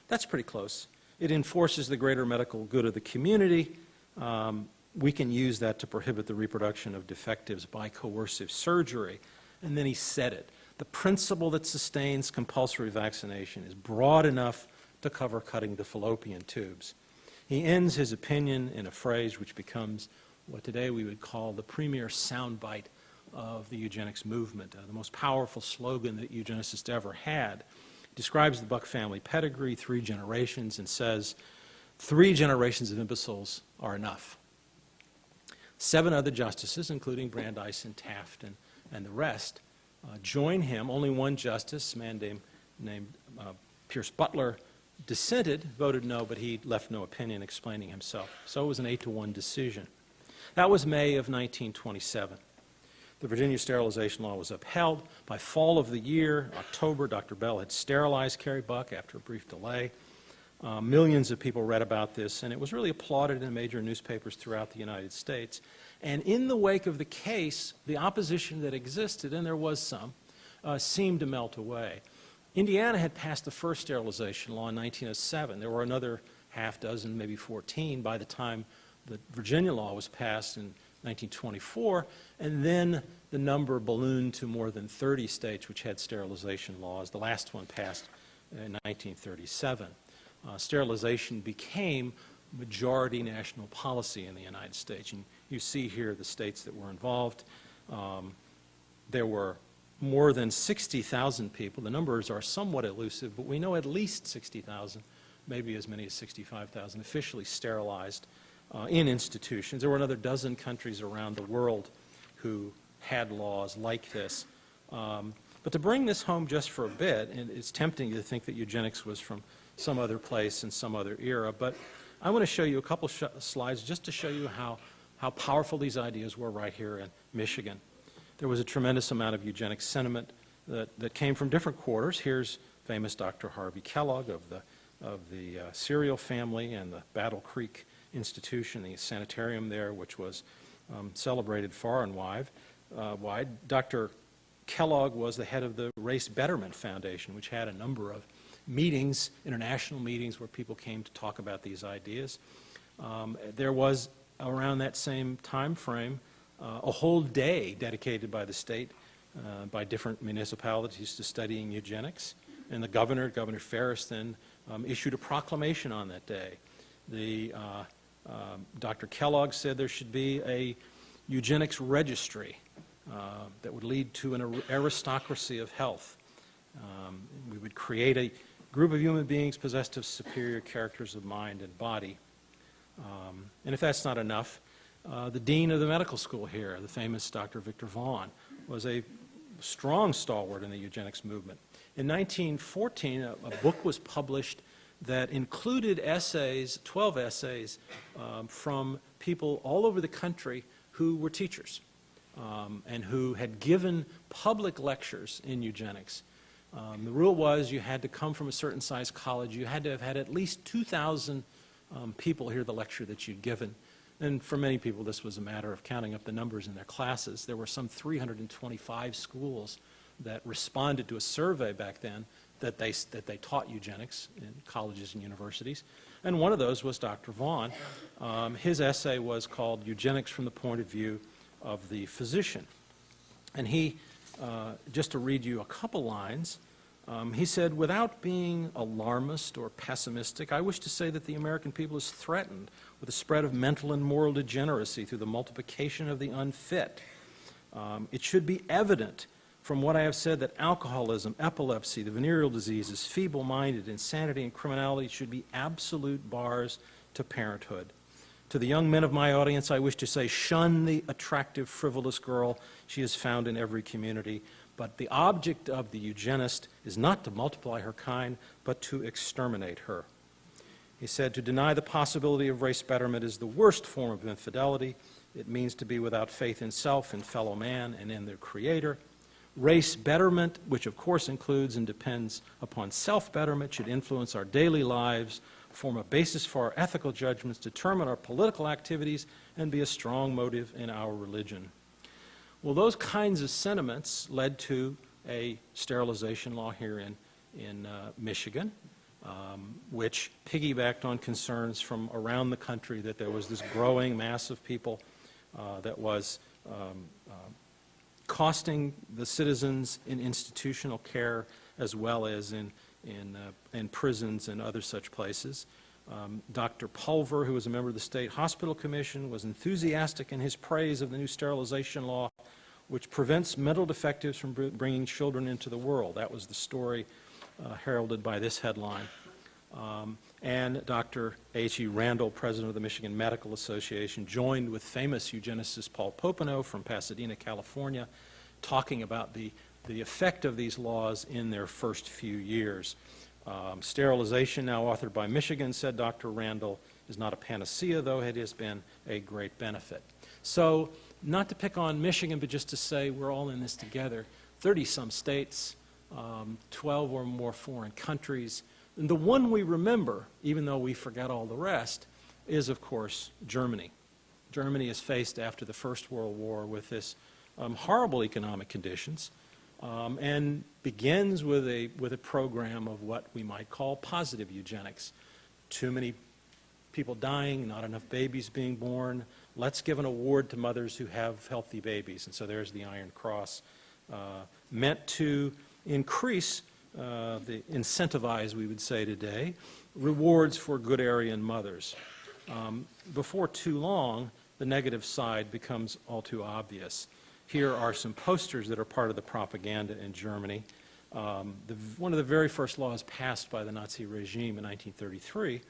that's pretty close. It enforces the greater medical good of the community. Um, we can use that to prohibit the reproduction of defectives by coercive surgery. And then he said it. The principle that sustains compulsory vaccination is broad enough to cover cutting the fallopian tubes. He ends his opinion in a phrase which becomes what today we would call the premier soundbite of the eugenics movement, uh, the most powerful slogan that eugenicists ever had. Describes the Buck family pedigree, three generations, and says, three generations of imbeciles are enough. Seven other justices, including Brandeis and Taft and, and the rest, uh, join him. Only one justice, a man named, named uh, Pierce Butler, dissented, voted no, but he left no opinion explaining himself. So it was an 8 to 1 decision. That was May of 1927. The Virginia sterilization law was upheld. By fall of the year, October, Dr. Bell had sterilized Carrie Buck after a brief delay. Uh, millions of people read about this, and it was really applauded in major newspapers throughout the United States. And in the wake of the case, the opposition that existed, and there was some, uh, seemed to melt away. Indiana had passed the first sterilization law in 1907. There were another half dozen, maybe 14, by the time the Virginia law was passed in 1924, and then the number ballooned to more than 30 states which had sterilization laws. The last one passed in 1937. Uh, sterilization became majority national policy in the United States. And you see here the states that were involved. Um, there were more than 60,000 people. The numbers are somewhat elusive, but we know at least 60,000, maybe as many as 65,000, officially sterilized uh, in institutions. There were another dozen countries around the world who had laws like this. Um, but to bring this home just for a bit, and it's tempting to think that eugenics was from some other place in some other era, but I want to show you a couple slides just to show you how, how powerful these ideas were right here in Michigan. There was a tremendous amount of eugenic sentiment that, that came from different quarters. Here's famous Dr. Harvey Kellogg of the, of the uh, cereal family and the Battle Creek Institution, the sanitarium there, which was um, celebrated far and wide. Uh, wide. Dr. Kellogg was the head of the Race Betterment Foundation, which had a number of meetings, international meetings, where people came to talk about these ideas. Um, there was, around that same time frame, uh, a whole day dedicated by the state, uh, by different municipalities to studying eugenics. And the governor, Governor Ferris, then um, issued a proclamation on that day. The, uh, um, Dr. Kellogg said there should be a eugenics registry uh, that would lead to an aristocracy of health. Um, we would create a group of human beings possessed of superior characters of mind and body. Um, And if that's not enough, uh, the dean of the medical school here, the famous Dr. Victor Vaughan, was a strong stalwart in the eugenics movement. In 1914, a, a book was published that included essays, 12 essays, um, from people all over the country who were teachers um, and who had given public lectures in eugenics. Um, the rule was you had to come from a certain size college. You had to have had at least 2,000 um, people hear the lecture that you'd given. And for many people, this was a matter of counting up the numbers in their classes. There were some 325 schools that responded to a survey back then that they, that they taught eugenics in colleges and universities. And one of those was Dr. Vaughan. Um, his essay was called Eugenics from the Point of View of the Physician. And he, uh, just to read you a couple lines, um, he said, without being alarmist or pessimistic, I wish to say that the American people is threatened with the spread of mental and moral degeneracy through the multiplication of the unfit. Um, it should be evident from what I have said that alcoholism, epilepsy, the venereal diseases, feeble minded, insanity, and criminality should be absolute bars to parenthood. To the young men of my audience, I wish to say shun the attractive, frivolous girl. She is found in every community. But the object of the eugenist is not to multiply her kind, but to exterminate her. He said, To deny the possibility of race betterment is the worst form of infidelity. It means to be without faith in self, in fellow man, and in their Creator. Race betterment, which of course includes and depends upon self betterment, should influence our daily lives, form a basis for our ethical judgments, determine our political activities, and be a strong motive in our religion. Well, those kinds of sentiments led to a sterilization law here in, in uh, Michigan, um, which piggybacked on concerns from around the country that there was this growing mass of people uh, that was um, uh, costing the citizens in institutional care as well as in, in, uh, in prisons and other such places. Um, Dr. Pulver, who was a member of the State Hospital Commission, was enthusiastic in his praise of the new sterilization law, which prevents mental defectives from br bringing children into the world. That was the story uh, heralded by this headline. Um, and Dr. H.E. Randall, president of the Michigan Medical Association, joined with famous eugenicist Paul Popenoe from Pasadena, California, talking about the, the effect of these laws in their first few years. Um, sterilization, now authored by Michigan, said Dr. Randall, is not a panacea, though it has been a great benefit. So, not to pick on Michigan, but just to say we're all in this together. 30 some states, um, 12 or more foreign countries. And the one we remember, even though we forget all the rest, is, of course, Germany. Germany is faced after the First World War with this um, horrible economic conditions um, and begins with a, with a program of what we might call positive eugenics. Too many people dying, not enough babies being born. Let's give an award to mothers who have healthy babies. And so there's the Iron Cross, uh, meant to increase uh, the incentivize, we would say today, rewards for good Aryan mothers. Um, before too long, the negative side becomes all too obvious. Here are some posters that are part of the propaganda in Germany. Um, the, one of the very first laws passed by the Nazi regime in 1933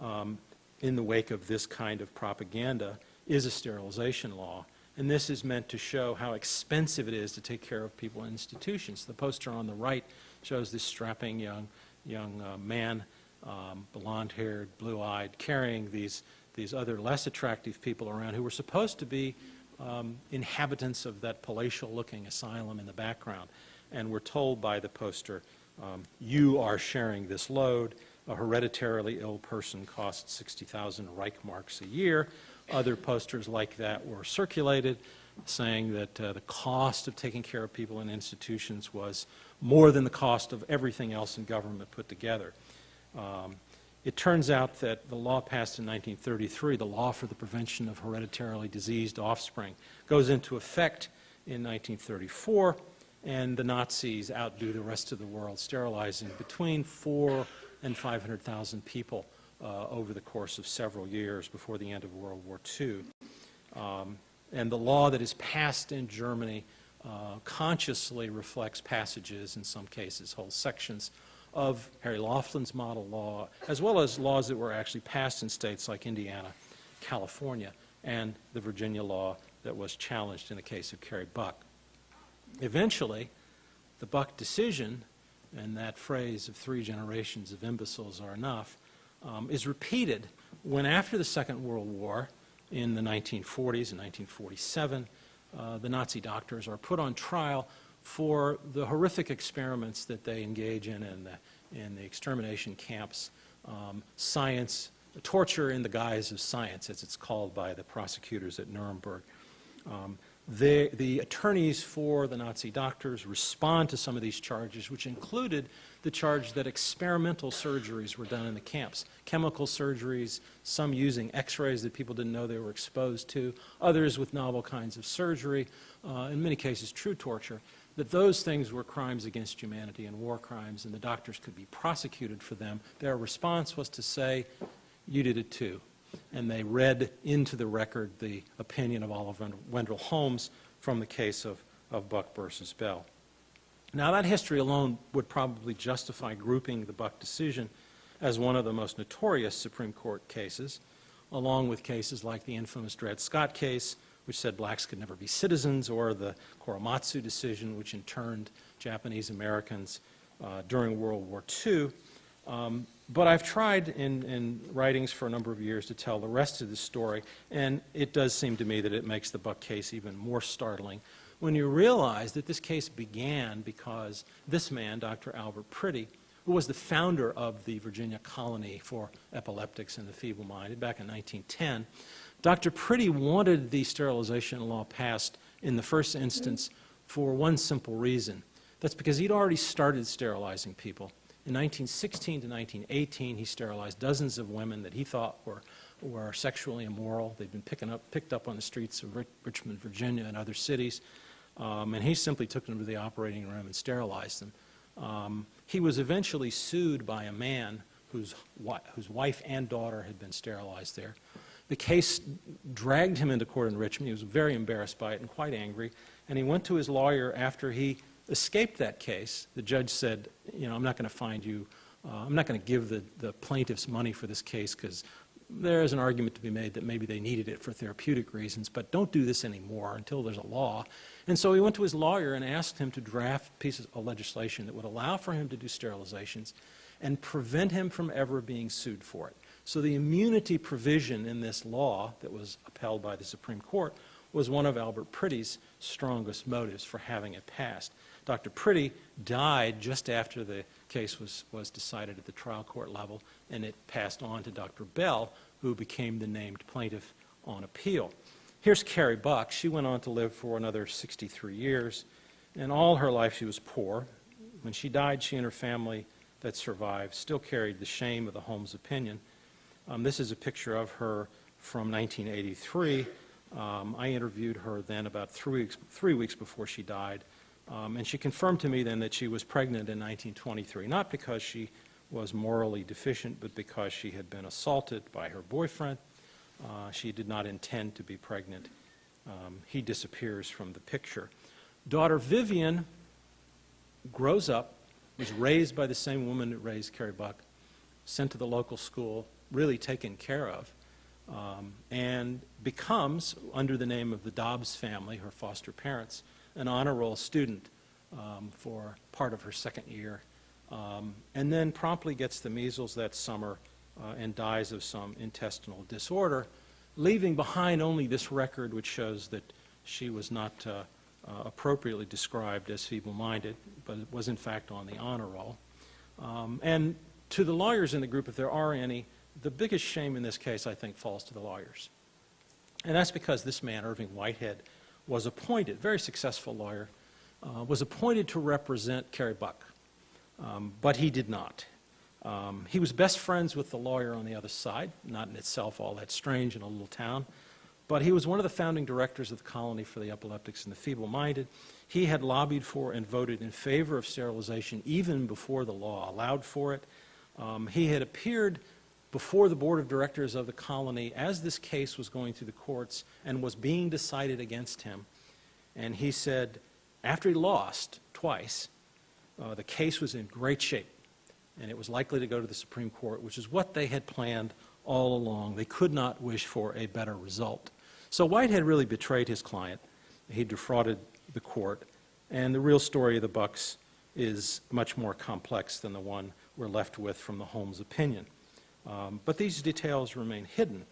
um, in the wake of this kind of propaganda is a sterilization law. And this is meant to show how expensive it is to take care of people in institutions. The poster on the right shows this strapping young, young uh, man, um, blonde-haired, blue-eyed, carrying these, these other less attractive people around who were supposed to be um, inhabitants of that palatial-looking asylum in the background. And we're told by the poster, um, you are sharing this load. A hereditarily ill person costs 60,000 Reichmarks a year. Other posters like that were circulated saying that uh, the cost of taking care of people in institutions was more than the cost of everything else in government put together. Um, it turns out that the law passed in 1933, the law for the prevention of hereditarily diseased offspring, goes into effect in 1934, and the Nazis outdo the rest of the world, sterilizing between four and 500,000 people uh, over the course of several years before the end of World War II. Um, and the law that is passed in Germany uh, consciously reflects passages, in some cases, whole sections of Harry Laughlin's model law, as well as laws that were actually passed in states like Indiana, California, and the Virginia law that was challenged in the case of Carrie Buck. Eventually, the Buck decision, and that phrase of three generations of imbeciles are enough, um, is repeated when after the Second World War, in the 1940s and 1947, uh, the Nazi doctors are put on trial for the horrific experiments that they engage in in the, in the extermination camps, um, science, torture in the guise of science, as it's called by the prosecutors at Nuremberg. Um, the, the attorneys for the Nazi doctors respond to some of these charges, which included the charge that experimental surgeries were done in the camps chemical surgeries, some using x rays that people didn't know they were exposed to, others with novel kinds of surgery, uh, in many cases, true torture. That those things were crimes against humanity and war crimes, and the doctors could be prosecuted for them. Their response was to say, You did it too and they read into the record the opinion of Oliver Wendell Holmes from the case of, of Buck versus Bell. Now, that history alone would probably justify grouping the Buck decision as one of the most notorious Supreme Court cases, along with cases like the infamous Dred Scott case, which said blacks could never be citizens, or the Korematsu decision, which interned Japanese Americans uh, during World War II. Um, but I've tried in, in, writings for a number of years to tell the rest of the story, and it does seem to me that it makes the Buck case even more startling when you realize that this case began because this man, Dr. Albert Priddy, who was the founder of the Virginia Colony for Epileptics and the Feeble-Minded back in 1910, Dr. Priddy wanted the sterilization law passed in the first instance for one simple reason. That's because he'd already started sterilizing people in 1916 to 1918, he sterilized dozens of women that he thought were, were sexually immoral. They'd been picking up, picked up on the streets of Richmond, Virginia, and other cities. Um, and he simply took them to the operating room and sterilized them. Um, he was eventually sued by a man whose, whose wife and daughter had been sterilized there. The case dragged him into court in Richmond. He was very embarrassed by it and quite angry. And he went to his lawyer after he escaped that case, the judge said, you know, I'm not going to find you, uh, I'm not going to give the, the plaintiffs money for this case because there is an argument to be made that maybe they needed it for therapeutic reasons, but don't do this anymore until there's a law. And so he went to his lawyer and asked him to draft pieces of legislation that would allow for him to do sterilizations and prevent him from ever being sued for it. So the immunity provision in this law that was upheld by the Supreme Court was one of Albert Priddy's strongest motives for having it passed. Dr. Priddy died just after the case was, was decided at the trial court level, and it passed on to Dr. Bell, who became the named plaintiff on appeal. Here's Carrie Buck. She went on to live for another 63 years, and all her life she was poor. When she died, she and her family that survived still carried the shame of the Holmes opinion. Um, this is a picture of her from 1983. Um, I interviewed her then about three weeks, three weeks before she died. Um, and she confirmed to me then that she was pregnant in 1923, not because she was morally deficient, but because she had been assaulted by her boyfriend. Uh, she did not intend to be pregnant. Um, he disappears from the picture. Daughter Vivian grows up, was raised by the same woman that raised Carrie Buck, sent to the local school, really taken care of, um, and becomes, under the name of the Dobbs family, her foster parents, an honor roll student um, for part of her second year, um, and then promptly gets the measles that summer uh, and dies of some intestinal disorder, leaving behind only this record which shows that she was not uh, uh, appropriately described as feeble-minded, but was in fact on the honor roll. Um, and to the lawyers in the group, if there are any, the biggest shame in this case, I think, falls to the lawyers. And that's because this man, Irving Whitehead, was appointed, very successful lawyer, uh, was appointed to represent Carrie Buck, um, but he did not. Um, he was best friends with the lawyer on the other side, not in itself all that strange in a little town, but he was one of the founding directors of the Colony for the Epileptics and the Feeble-Minded. He had lobbied for and voted in favor of sterilization even before the law allowed for it. Um, he had appeared before the board of directors of the colony as this case was going through the courts and was being decided against him. And he said, after he lost twice, uh, the case was in great shape. And it was likely to go to the Supreme Court, which is what they had planned all along. They could not wish for a better result. So Whitehead really betrayed his client. He defrauded the court, and the real story of the Bucks is much more complex than the one we're left with from the Holmes opinion. Um, but these details remain hidden.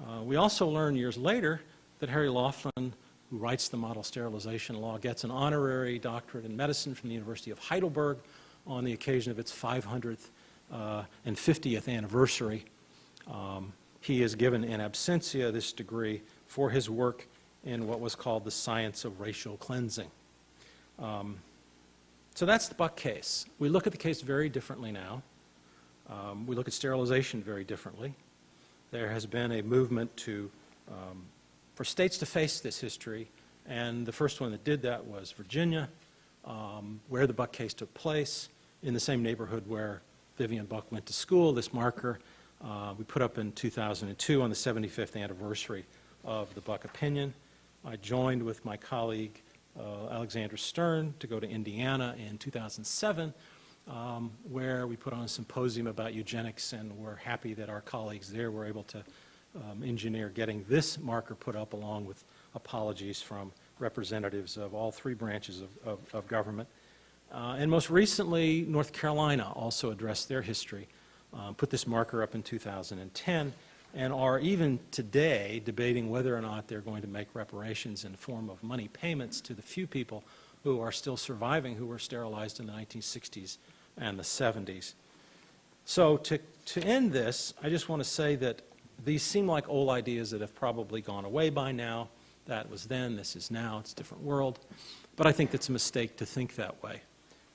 Uh, we also learn years later that Harry Laughlin, who writes the model sterilization law, gets an honorary doctorate in medicine from the University of Heidelberg on the occasion of its 500th uh, and 50th anniversary. Um, he is given in absentia this degree for his work in what was called the science of racial cleansing. Um, so that's the Buck case. We look at the case very differently now. Um, we look at sterilization very differently. There has been a movement to, um, for states to face this history, and the first one that did that was Virginia, um, where the Buck case took place, in the same neighborhood where Vivian Buck went to school. This marker uh, we put up in 2002 on the 75th anniversary of the Buck opinion. I joined with my colleague uh, Alexandra Stern to go to Indiana in 2007, um, where we put on a symposium about eugenics, and we're happy that our colleagues there were able to um, engineer getting this marker put up along with apologies from representatives of all three branches of, of, of government. Uh, and most recently, North Carolina also addressed their history, uh, put this marker up in 2010, and are even today debating whether or not they're going to make reparations in the form of money payments to the few people who are still surviving who were sterilized in the 1960s and the 70s. So to, to end this, I just want to say that these seem like old ideas that have probably gone away by now. That was then, this is now, it's a different world. But I think it's a mistake to think that way.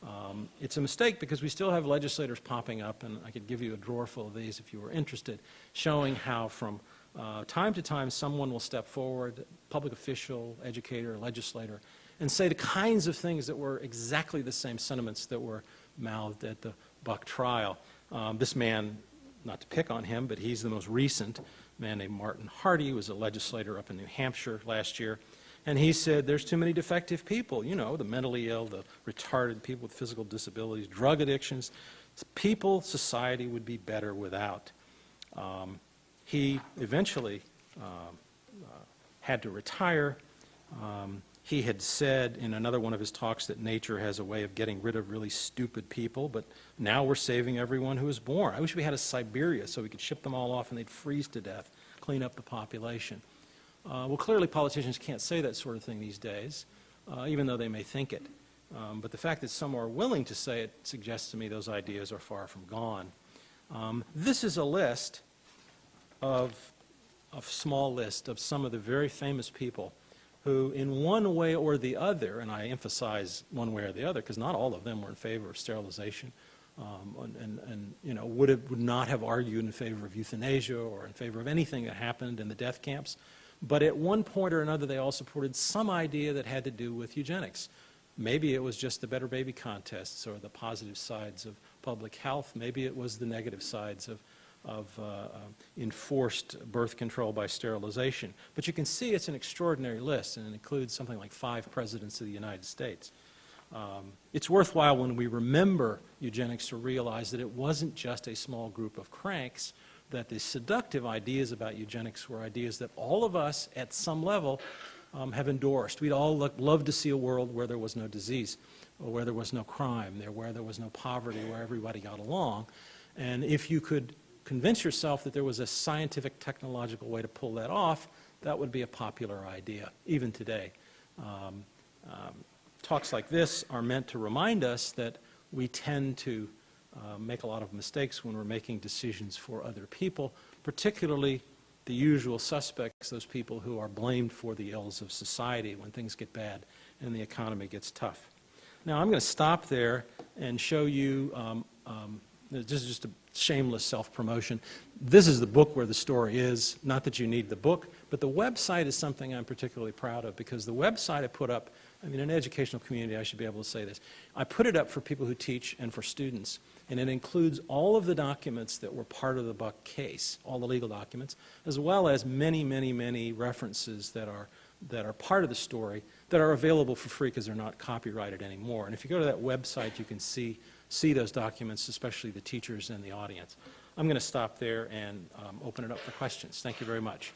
Um, it's a mistake because we still have legislators popping up, and I could give you a drawer full of these if you were interested, showing how from uh, time to time someone will step forward, public official, educator, legislator, and say the kinds of things that were exactly the same sentiments that were mouthed at the Buck trial. Um, this man, not to pick on him, but he's the most recent man named Martin Harty, who was a legislator up in New Hampshire last year. And he said, there's too many defective people, you know, the mentally ill, the retarded, people with physical disabilities, drug addictions. People, society would be better without. Um, he eventually uh, uh, had to retire. Um, he had said in another one of his talks that nature has a way of getting rid of really stupid people, but now we're saving everyone who is born. I wish we had a Siberia so we could ship them all off and they'd freeze to death, clean up the population. Uh, well, clearly politicians can't say that sort of thing these days, uh, even though they may think it. Um, but the fact that some are willing to say it suggests to me those ideas are far from gone. Um, this is a list of a small list of some of the very famous people who, in one way or the other, and I emphasize one way or the other because not all of them were in favor of sterilization, um, and, and, and, you know would, have, would not have argued in favor of euthanasia or in favor of anything that happened in the death camps. But at one point or another, they all supported some idea that had to do with eugenics. Maybe it was just the Better Baby contests or the positive sides of public health. Maybe it was the negative sides of, of uh, uh, enforced birth control by sterilization. But you can see it's an extraordinary list, and it includes something like five presidents of the United States. Um, it's worthwhile when we remember eugenics to realize that it wasn't just a small group of cranks that the seductive ideas about eugenics were ideas that all of us at some level um, have endorsed. We'd all look, love to see a world where there was no disease, or where there was no crime, there, where there was no poverty, where everybody got along. And if you could convince yourself that there was a scientific, technological way to pull that off, that would be a popular idea, even today. Um, um, talks like this are meant to remind us that we tend to uh, make a lot of mistakes when we're making decisions for other people, particularly the usual suspects, those people who are blamed for the ills of society when things get bad and the economy gets tough. Now, I'm going to stop there and show you, um, um, this is just a shameless self-promotion. This is the book where the story is, not that you need the book, but the website is something I'm particularly proud of because the website I put up, I mean, in an educational community, I should be able to say this. I put it up for people who teach and for students and it includes all of the documents that were part of the Buck case, all the legal documents, as well as many, many, many references that are, that are part of the story that are available for free because they're not copyrighted anymore. And if you go to that website, you can see see those documents, especially the teachers and the audience. I'm going to stop there and um, open it up for questions. Thank you very much.